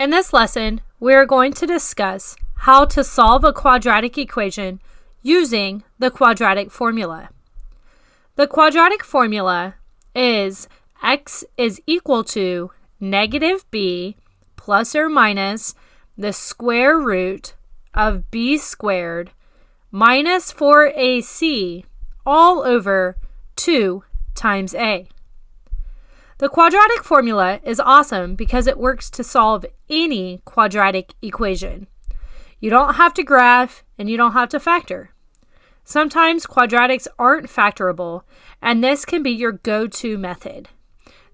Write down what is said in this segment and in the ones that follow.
In this lesson, we are going to discuss how to solve a quadratic equation using the quadratic formula. The quadratic formula is x is equal to negative b plus or minus the square root of b squared minus 4ac all over 2 times a. The quadratic formula is awesome because it works to solve any quadratic equation. You don't have to graph and you don't have to factor. Sometimes quadratics aren't factorable, and this can be your go-to method.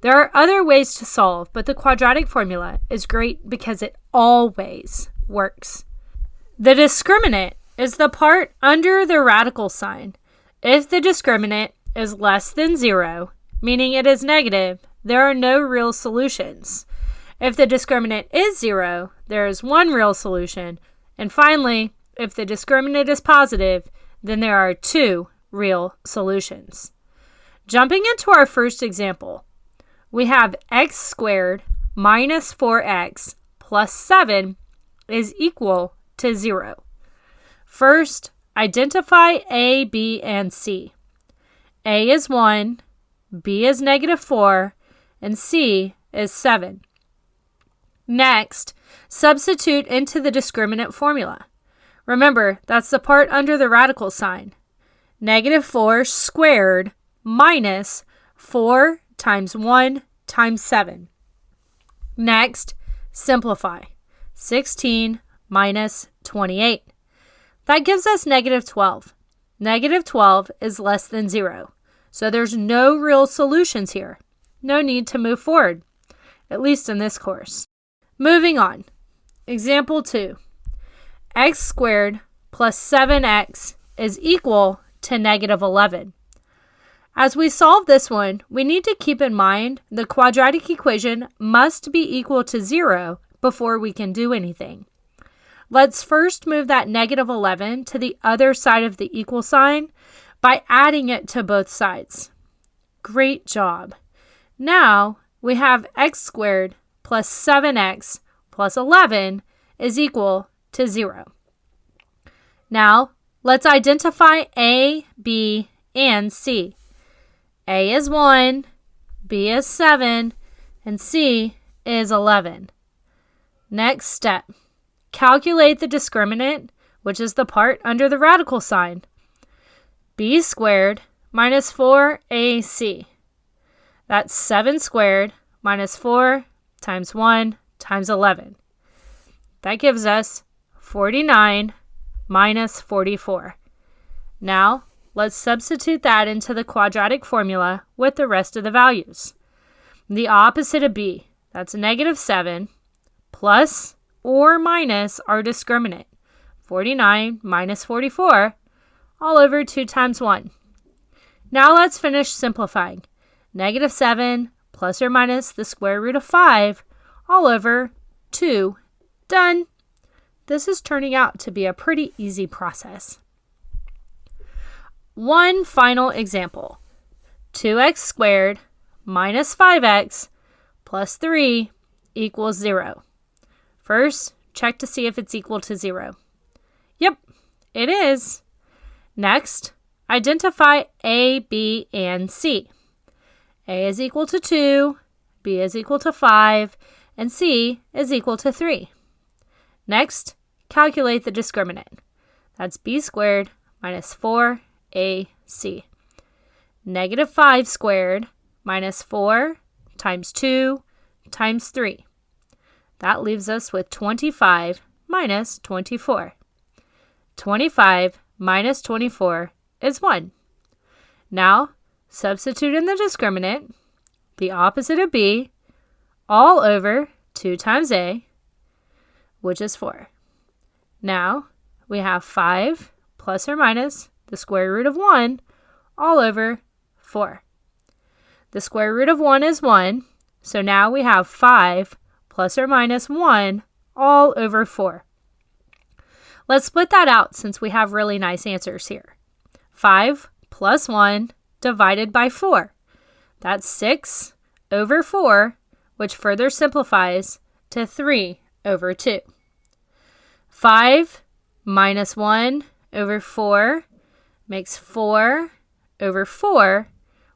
There are other ways to solve, but the quadratic formula is great because it always works. The discriminant is the part under the radical sign. If the discriminant is less than zero, meaning it is negative, there are no real solutions. If the discriminant is zero, there is one real solution. And finally, if the discriminant is positive, then there are two real solutions. Jumping into our first example, we have x squared minus 4x plus 7 is equal to 0. First, identify A, B, and C. A is 1, B is negative 4, and C is 7. Next, substitute into the discriminant formula. Remember, that's the part under the radical sign. Negative 4 squared minus 4 times 1 times 7. Next, simplify. 16 minus 28. That gives us negative 12. Negative 12 is less than 0, so there's no real solutions here. No need to move forward, at least in this course. Moving on. Example 2 x squared plus 7x is equal to negative 11. As we solve this one, we need to keep in mind the quadratic equation must be equal to 0 before we can do anything. Let's first move that negative 11 to the other side of the equal sign by adding it to both sides. Great job. Now we have x squared plus 7x plus 11 is equal to 0. Now, let's identify A, B, and C. A is 1, B is 7, and C is 11. Next step. Calculate the discriminant, which is the part under the radical sign. b squared minus 4ac. That's 7 squared minus 4 times 1 times 11. That gives us 49 minus 44. Now, let's substitute that into the quadratic formula with the rest of the values. The opposite of b, that's negative 7, plus or minus our discriminant, 49 minus 44, all over 2 times 1. Now let's finish simplifying. Negative 7 plus or minus the square root of 5 all over 2. Done. This is turning out to be a pretty easy process. One final example. 2x squared minus 5x plus 3 equals 0. First, check to see if it's equal to 0. Yep, it is. Next, identify A, B, and C. A is equal to 2, B is equal to 5, and C is equal to 3. Next, calculate the discriminant. That's b squared minus 4ac. Negative 5 squared minus 4 times 2 times 3. That leaves us with 25 minus 24. 25 minus 24 is 1. Now, substitute in the discriminant, the opposite of b, all over 2 times a, which is 4. Now we have 5 plus or minus the square root of 1 all over 4. The square root of 1 is 1, so now we have 5 plus or minus 1 all over 4. Let's split that out since we have really nice answers here. 5 plus 1 divided by 4. That's 6 over 4, which further simplifies to 3 over 2. 5 minus 1 over 4 makes 4 over 4,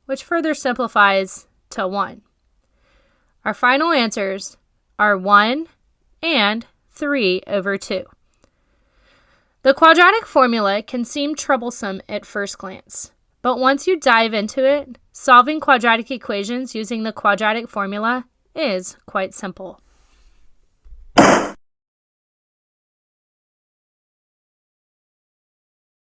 which further simplifies to 1. Our final answers are 1 and 3 over 2. The quadratic formula can seem troublesome at first glance, but once you dive into it, solving quadratic equations using the quadratic formula is quite simple.